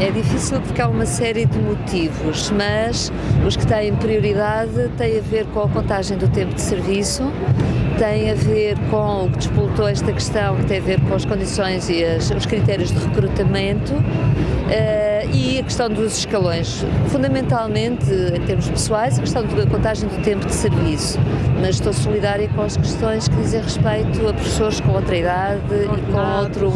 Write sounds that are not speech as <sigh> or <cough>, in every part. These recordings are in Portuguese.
É difícil porque há uma série de motivos, mas os que têm prioridade têm a ver com a contagem do tempo de serviço, tem a ver com o que despoltou esta questão, que tem a ver com as condições e as, os critérios de recrutamento uh, questão dos escalões. Fundamentalmente, em termos pessoais, a questão da contagem do tempo de serviço, mas estou solidária com as questões que dizem respeito a professores com outra idade e com outro,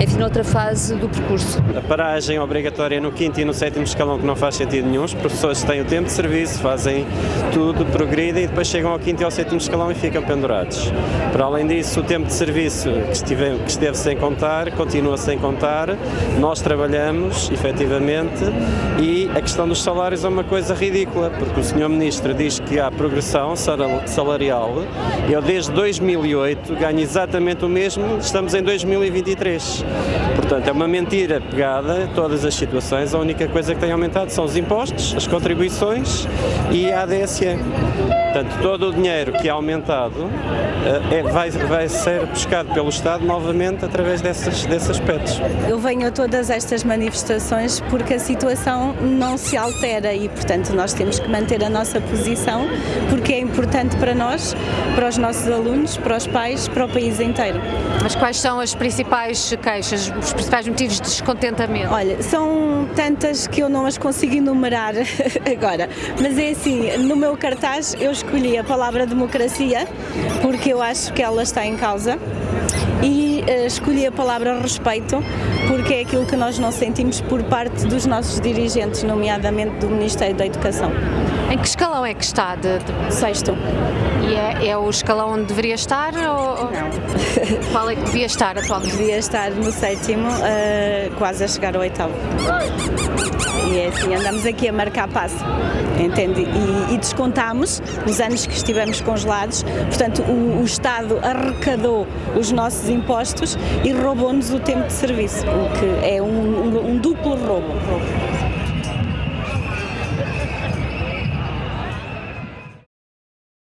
enfim, outra fase do percurso. A paragem obrigatória no quinto e no sétimo escalão que não faz sentido nenhum, os professores têm o tempo de serviço, fazem tudo, progridem e depois chegam ao quinto e ao sétimo escalão e ficam pendurados. Para além disso, o tempo de serviço que, estive, que esteve sem contar, continua sem contar, nós trabalhamos, efetivamente, e a questão dos salários é uma coisa ridícula, porque o Sr. Ministro diz que há progressão salarial, eu desde 2008 ganho exatamente o mesmo, estamos em 2023. Portanto, é uma mentira pegada todas as situações, a única coisa que tem aumentado são os impostos, as contribuições e a ADSE. Portanto, todo o dinheiro que é aumentado é, vai, vai ser buscado pelo Estado novamente através desses, desses aspectos. Eu venho a todas estas manifestações porque a situação não se altera e, portanto, nós temos que manter a nossa posição porque é importante para nós, para os nossos alunos, para os pais, para o país inteiro. Mas quais são as principais queixas, os principais motivos de descontentamento? Olha, são tantas que eu não as consigo enumerar <laughs> agora, mas é assim, no meu cartaz eu escolhi a palavra democracia porque eu acho que ela está em causa. E escolhi a palavra respeito porque é aquilo que nós não sentimos por parte dos nossos dirigentes, nomeadamente do Ministério da Educação. Em que escalão é que está? De, de... Sexto. E é, é, o escalão onde deveria estar? Ou... Não. Qual é que devia estar atualmente? Devia estar no sétimo, uh, quase a chegar ao oitavo. E é assim, andamos aqui a marcar passo, entende? E, e descontamos os anos que estivemos congelados, portanto o, o Estado arrecadou os nossos e roubou-nos o tempo de serviço, o que é um, um, um duplo roubo.